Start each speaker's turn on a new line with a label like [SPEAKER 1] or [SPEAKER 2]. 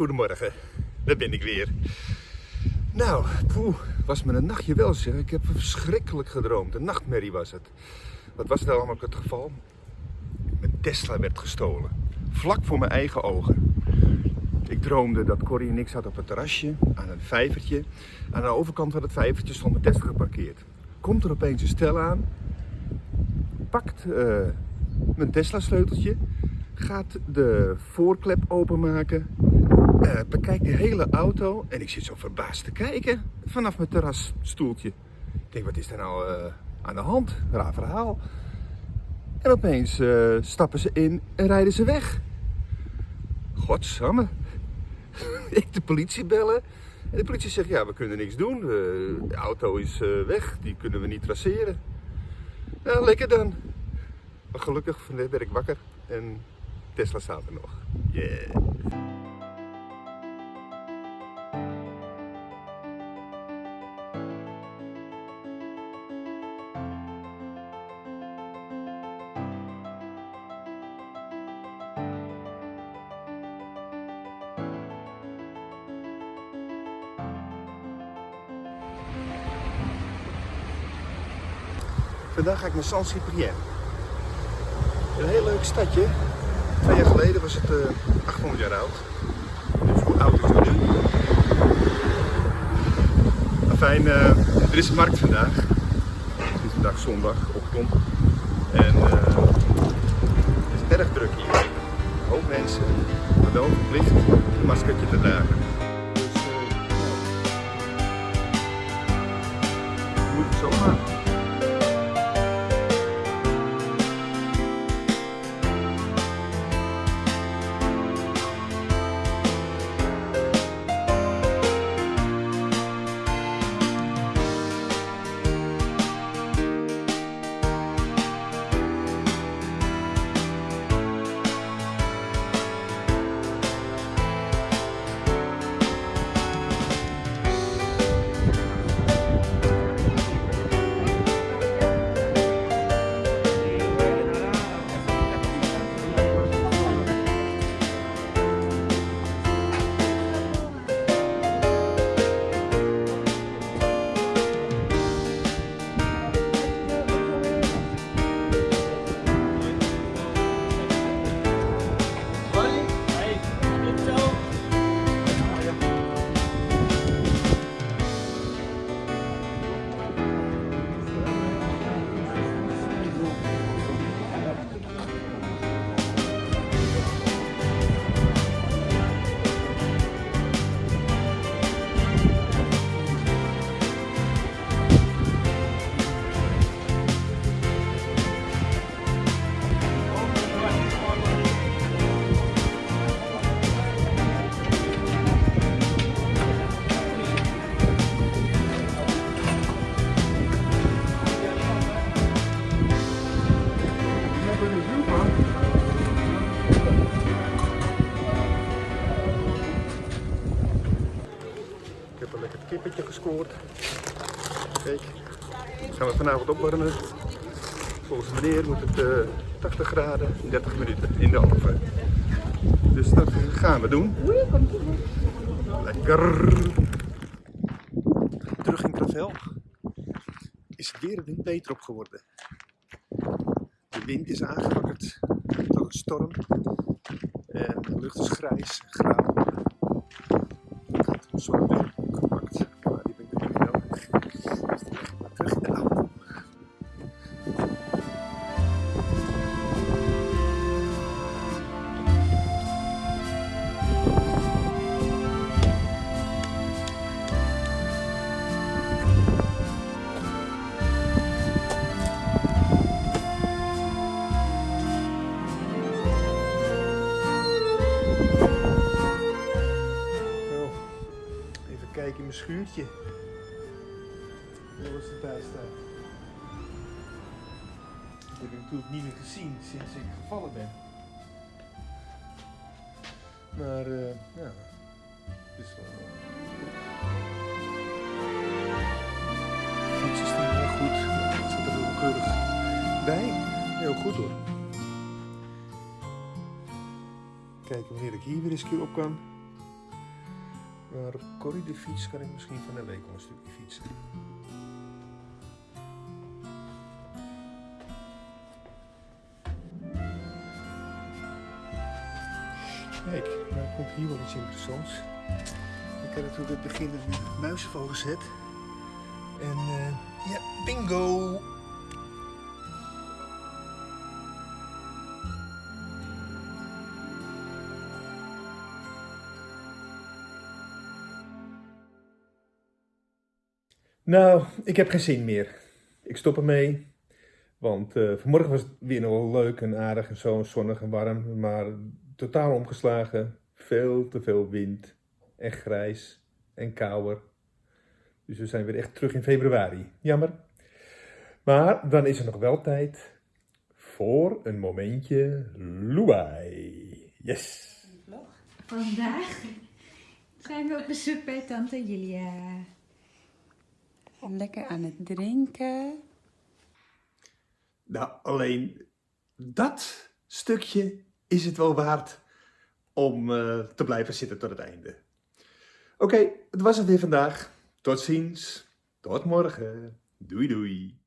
[SPEAKER 1] goedemorgen. Daar ben ik weer. Nou, poeh, was me een nachtje wel zeg. Ik heb verschrikkelijk gedroomd. Een nachtmerrie was het. Wat was nou allemaal het geval? Mijn Tesla werd gestolen. Vlak voor mijn eigen ogen. Ik droomde dat Corrie en ik zaten op het terrasje aan een vijvertje. Aan de overkant van het vijvertje stond mijn Tesla geparkeerd. Komt er opeens een stel aan. Pakt uh, mijn Tesla sleuteltje gaat de voorklep openmaken, uh, bekijkt de hele auto en ik zit zo verbaasd te kijken vanaf mijn terrasstoeltje. Ik denk, wat is er nou uh, aan de hand? Raar verhaal. En opeens uh, stappen ze in en rijden ze weg. Godsamme. ik de politie bellen. En de politie zegt, ja, we kunnen niks doen. de auto is weg, die kunnen we niet traceren. Nou, lekker dan. Maar gelukkig werd ik wakker en Tesla staat er nog. Yeah. Vandaag ga ik naar San Ciprian. Een heel leuk stadje Twee jaar geleden was het uh, eh, 800 jaar oud. Dus hoe oud is het? Fijn, uh, er is een markt vandaag. Het is vandaag zondagochtend. En uh, het is erg druk hier. Hoop mensen, maar wel verplicht een maskertje te dragen. Kippetje gescoord. Kijk, gaan we vanavond opwarmen. Volgens meneer moet het uh, eh, 80 graden, 30 minuten in de oven. Dus dat gaan we doen. Lekker. Terug in Kravel is weer een beter op geworden. De wind is aangewakkerd tot een storm. En de lucht is grijs, grauw. Zonne schuurtje. Hoe het erbij staat. Dat heb ik natuurlijk niet meer gezien sinds ik gevallen ben. Maar uh, ja, het is wel... Goed. Het zit keurig bij. Heel goed hoor. Kijken wanneer ik hier weer eens op kan. Maar op Corrie de fiets kan ik misschien van de week al een stukje fietsen. Kijk, nou komt hier wel iets interessants. Ik heb natuurlijk het begin een muizenval gezet. En eh, ja, bingo! Nou, ik heb geen zin meer. Ik stop ermee. Want eh, vanmorgen was het weer nog wel leuk en aardig en zo, zonnig en warm. Maar totaal omgeslagen. Veel te veel wind. En grijs. En kouder. Dus we zijn weer echt terug in februari. Jammer. Maar dan is er nog wel tijd voor een momentje Luai. Yes!
[SPEAKER 2] Vandaag zijn we op bezoek bij tante Julia. Lekker aan het drinken.
[SPEAKER 1] Nou, alleen dat stukje is het wel waard om eh, te blijven zitten tot het einde. Oké, het was het weer vandaag. Tot ziens. Tot morgen. Doei doei.